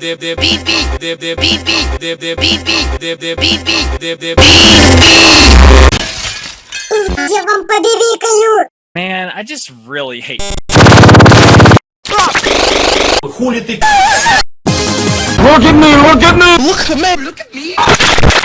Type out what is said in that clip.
Я вам! Man, I just really hate. Хули ты? Look at me, look at me! Look at me, look at me!